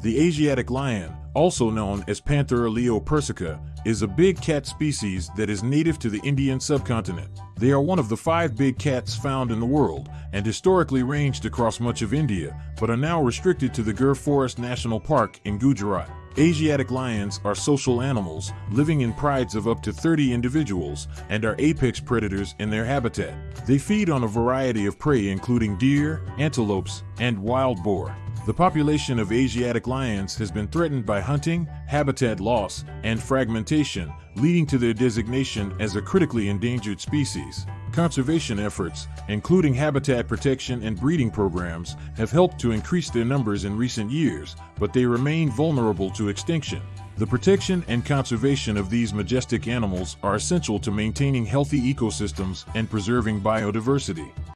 The Asiatic lion, also known as Panthera leo persica, is a big cat species that is native to the Indian subcontinent. They are one of the five big cats found in the world and historically ranged across much of India, but are now restricted to the Gir Forest National Park in Gujarat. Asiatic lions are social animals, living in prides of up to 30 individuals, and are apex predators in their habitat. They feed on a variety of prey including deer, antelopes, and wild boar. The population of Asiatic lions has been threatened by hunting, habitat loss, and fragmentation, leading to their designation as a critically endangered species. Conservation efforts, including habitat protection and breeding programs, have helped to increase their numbers in recent years, but they remain vulnerable to extinction. The protection and conservation of these majestic animals are essential to maintaining healthy ecosystems and preserving biodiversity.